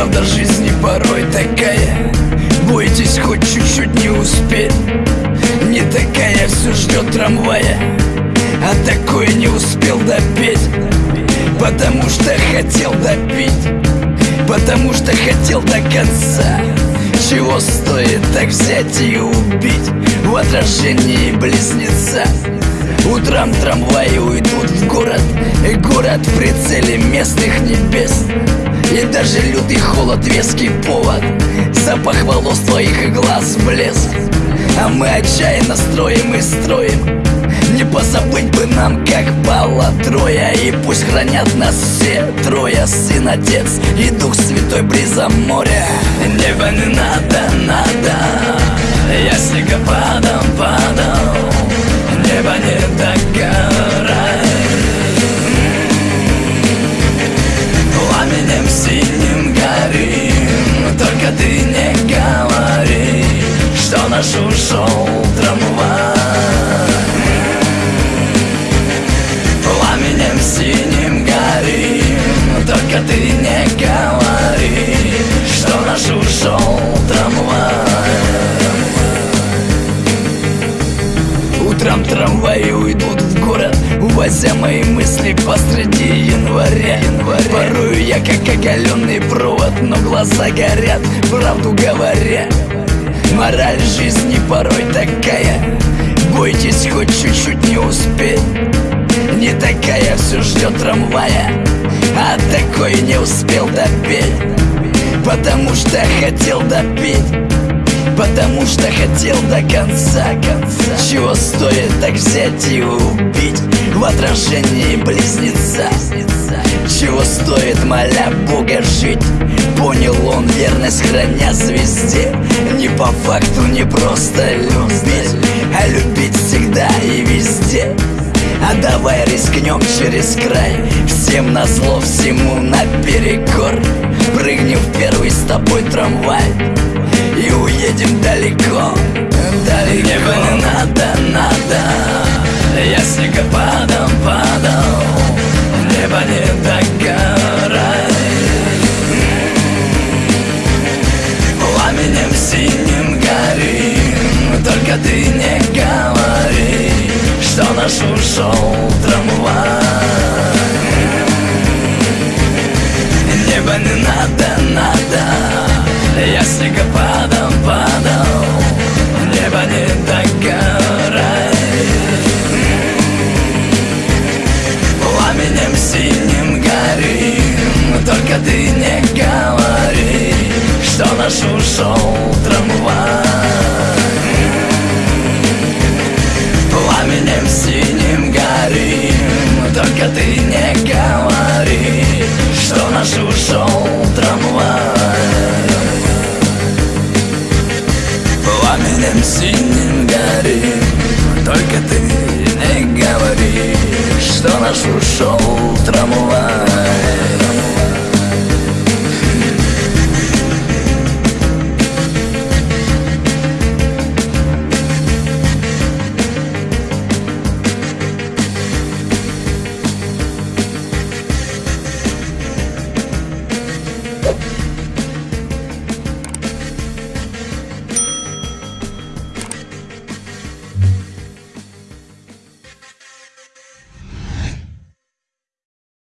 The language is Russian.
правда жизни порой такая. Бойтесь хоть чуть-чуть не успеть. Не такая все ждет трамвая. А такой не успел допеть. Потому что хотел допить. Потому что хотел до конца. Чего стоит так взять и убить? В отражении близнеца. Утром трамваи уйдут в город. И город в прицеле местных небес. И даже лютый холод веский повод. Запах волос твоих и глаз блеск. А мы отчаянно строим и строим. Не позабыть бы нам, как было трое. И пусть хранят нас все трое. Сын, Отец и Дух Святой бризом моря. Небо не надо, надо. Я снегопадом наш ушел трамвай синим горим Только ты не говори Что наш ушел трамвай Утром трамваи уйдут в город Увозя мои мысли посреди января, января. Порою я как оголенный провод Но глаза горят, правду говоря Мораль жизни порой такая. Бойтесь хоть чуть-чуть не успеть не такая все ждет трамвая. А такой не успел допеть. Потому что хотел допить Потому что хотел до конца, конца. Чего стоит так взять и убить В отражении близнеца? Чего стоит, моля Бога, жить Понял он верность, храня звезде. Не по факту, не просто любить А любить всегда и везде. А давай рискнем через край. Всем на зло, всему наперекор. Прыгнем в первый с тобой трамвай И уедем далеко, далеко. Небо не надо, надо. Я снегопадом Только ты не говори что наш ушел трамвай. Небо не надо, надо Я снегопадом падал. Небо не догорай Пламенем синим горим. Только ты не говори Что наш ушел Только ты не говори Что наш ушел трамвай. Пламенем синим горим Только ты не говори Что наш ушел трамвай